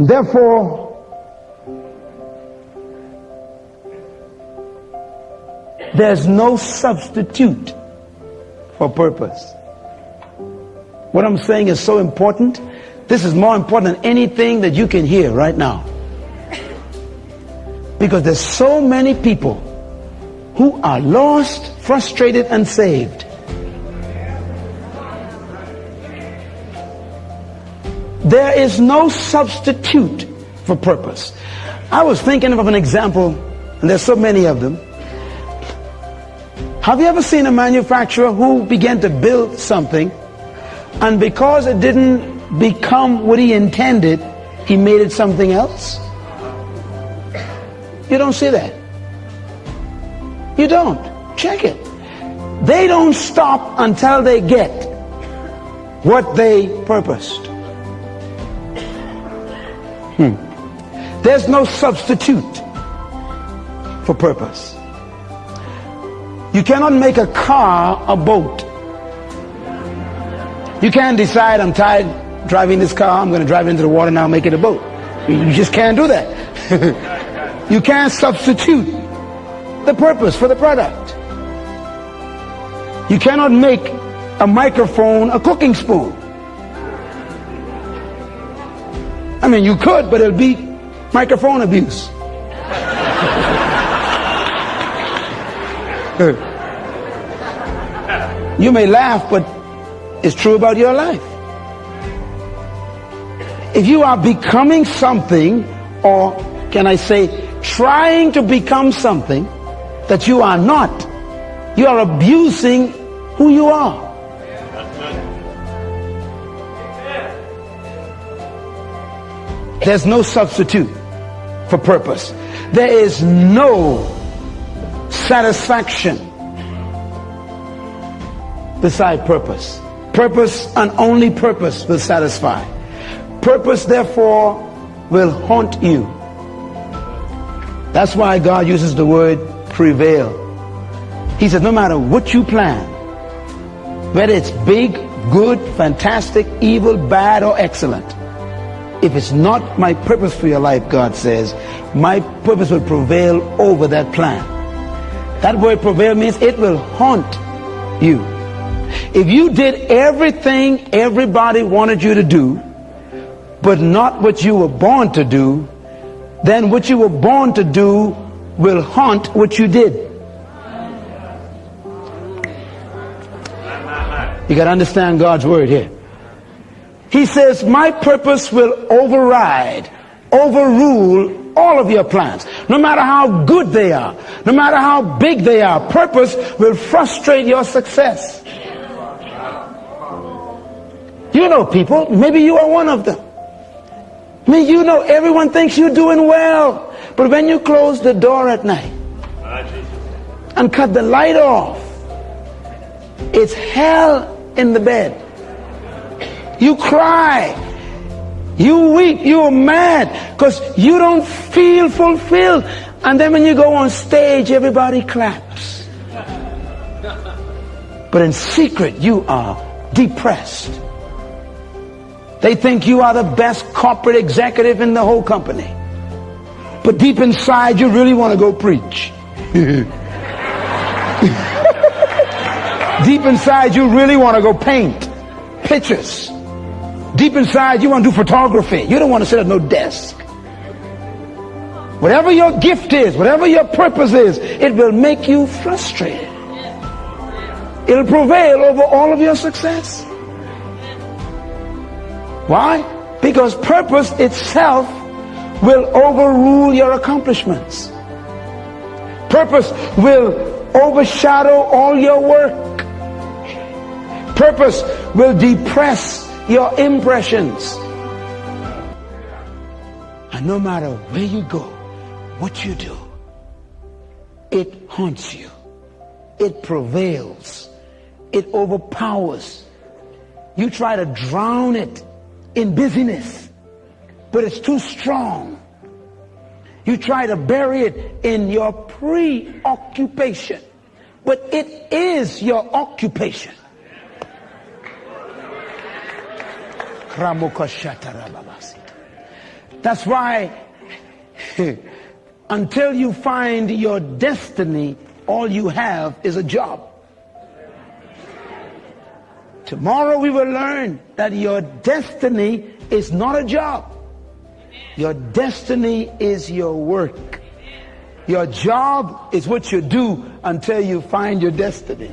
Therefore, there's no substitute for purpose. What I'm saying is so important. This is more important than anything that you can hear right now. Because there's so many people who are lost, frustrated, and saved. There is no substitute for purpose. I was thinking of an example, and there's so many of them. Have you ever seen a manufacturer who began to build something and because it didn't become what he intended, he made it something else? You don't see that. You don't. Check it. They don't stop until they get what they purposed. Hmm. There's no substitute for purpose. You cannot make a car a boat. You can't decide, I'm tired driving this car, I'm going to drive into the water now, make it a boat. You just can't do that. you can't substitute the purpose for the product. You cannot make a microphone a cooking spoon. I mean, you could, but it'll be microphone abuse. you may laugh, but it's true about your life. If you are becoming something, or can I say, trying to become something that you are not, you are abusing who you are. There's no substitute for purpose. There is no satisfaction beside purpose. Purpose and only purpose will satisfy. Purpose, therefore, will haunt you. That's why God uses the word prevail. He says, no matter what you plan, whether it's big, good, fantastic, evil, bad, or excellent, if it's not my purpose for your life, God says, my purpose will prevail over that plan. That word prevail means it will haunt you. If you did everything everybody wanted you to do, but not what you were born to do, then what you were born to do will haunt what you did. You got to understand God's word here. He says, my purpose will override, overrule all of your plans. No matter how good they are, no matter how big they are, purpose will frustrate your success. You know people, maybe you are one of them. I mean, you know everyone thinks you're doing well. But when you close the door at night and cut the light off, it's hell in the bed. You cry. You weep. You're mad because you don't feel fulfilled. And then when you go on stage, everybody claps. But in secret, you are depressed. They think you are the best corporate executive in the whole company. But deep inside, you really want to go preach. deep inside, you really want to go paint pictures. Deep inside, you want to do photography. You don't want to sit at no desk. Whatever your gift is, whatever your purpose is, it will make you frustrated. It'll prevail over all of your success. Why? Because purpose itself will overrule your accomplishments. Purpose will overshadow all your work. Purpose will depress your impressions. And no matter where you go, what you do, it haunts you. It prevails. It overpowers. You try to drown it in busyness, but it's too strong. You try to bury it in your preoccupation, but it is your occupation. That's why until you find your destiny, all you have is a job. Tomorrow we will learn that your destiny is not a job. Your destiny is your work. Your job is what you do until you find your destiny.